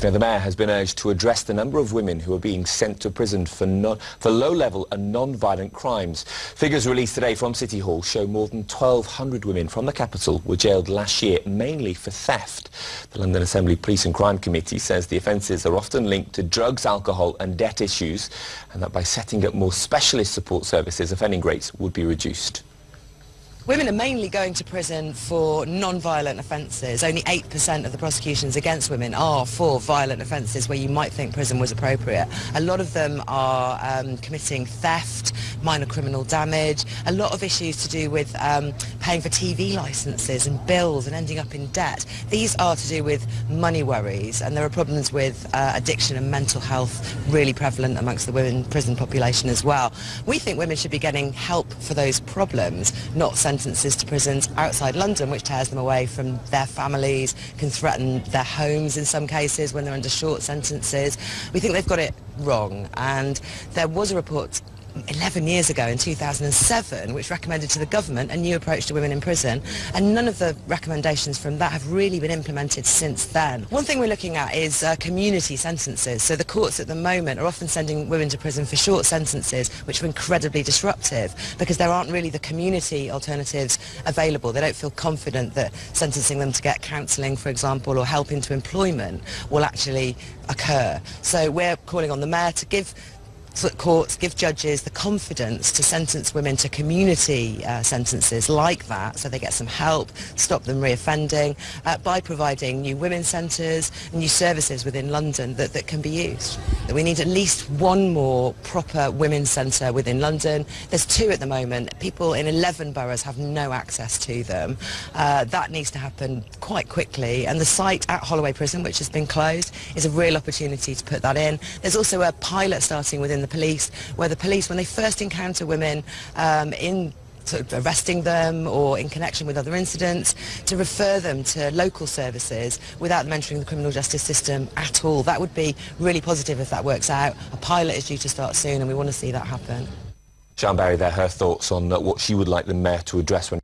Now, the Mayor has been urged to address the number of women who are being sent to prison for, for low-level and non-violent crimes. Figures released today from City Hall show more than 1,200 women from the capital were jailed last year, mainly for theft. The London Assembly Police and Crime Committee says the offences are often linked to drugs, alcohol and debt issues, and that by setting up more specialist support services, offending rates would be reduced. Women are mainly going to prison for non-violent offences. Only 8% of the prosecutions against women are for violent offences where you might think prison was appropriate. A lot of them are um, committing theft, minor criminal damage, a lot of issues to do with um, paying for TV licences and bills and ending up in debt. These are to do with money worries and there are problems with uh, addiction and mental health really prevalent amongst the women prison population as well. We think women should be getting help for those problems, not sentences to prisons outside London, which tears them away from their families, can threaten their homes in some cases when they're under short sentences. We think they've got it wrong. And there was a report 11 years ago in 2007 which recommended to the government a new approach to women in prison and none of the recommendations from that have really been implemented since then. One thing we're looking at is uh, community sentences so the courts at the moment are often sending women to prison for short sentences which are incredibly disruptive because there aren't really the community alternatives available. They don't feel confident that sentencing them to get counselling for example or help into employment will actually occur. So we're calling on the Mayor to give courts give judges the confidence to sentence women to community uh, sentences like that so they get some help, stop them reoffending uh, by providing new women's centres and new services within London that, that can be used. We need at least one more proper women's centre within London. There's two at the moment. People in 11 boroughs have no access to them. Uh, that needs to happen quite quickly and the site at Holloway Prison, which has been closed, is a real opportunity to put that in. There's also a pilot starting within the the police, where the police, when they first encounter women um, in sort of arresting them or in connection with other incidents, to refer them to local services without them entering the criminal justice system at all. That would be really positive if that works out. A pilot is due to start soon and we want to see that happen. Sian Berry there, her thoughts on uh, what she would like the Mayor to address when